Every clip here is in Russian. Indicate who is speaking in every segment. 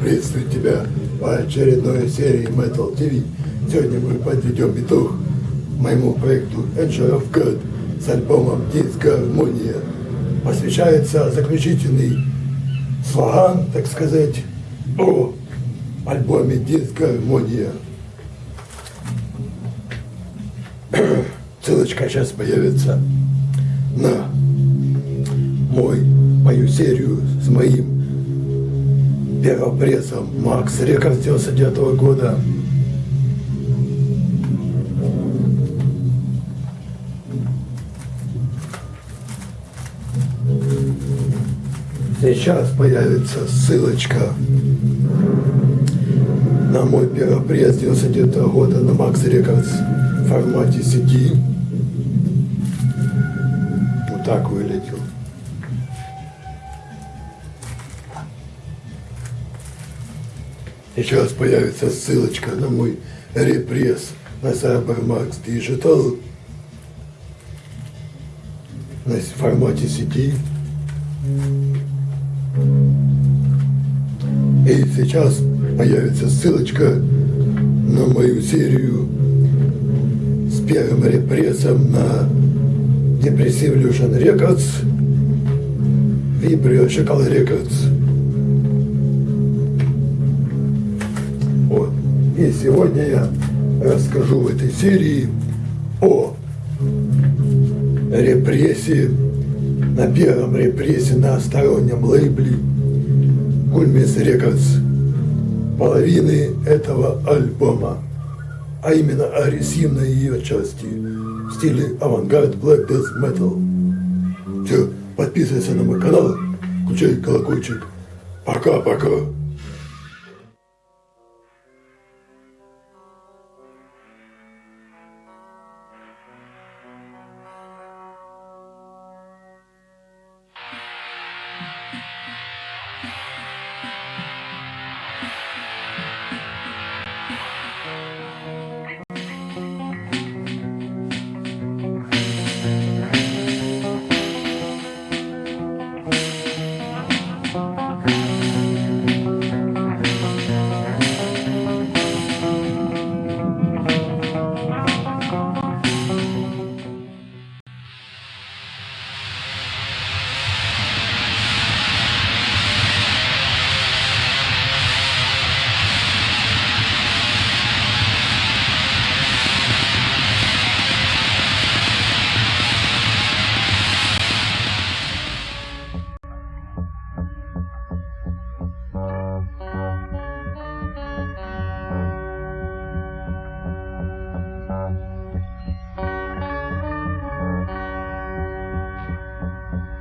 Speaker 1: Приветствую тебя в очередной серии Metal TV. Сегодня мы подведем итог моему проекту Angel of God с альбомом Дисгармония. Посвящается заключительный слоган, так сказать, о альбоме Дисгармония. Ссылочка сейчас появится на мой, мою серию с моим первопрессом Макс Рекорд 99 -го года. Сейчас появится ссылочка на мой первопресс 99 -го года на Макс Рекордс формате CD. Вот так выглядел. Сейчас появится ссылочка на мой репресс на Cybermax Digital на формате CD. И сейчас появится ссылочка на мою серию первым репрессом на Depressive Illusion Records, Vibrio Chacal Records. Вот. И сегодня я расскажу в этой серии о репрессии, на первом репрессе на стороннем лейбле Гульмис Рекордс половины этого альбома, а именно агрессивной ее части в стиле авангард Black Death Metal. Все, подписывайся на мой канал, включай колокольчик. Пока-пока.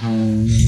Speaker 2: Um...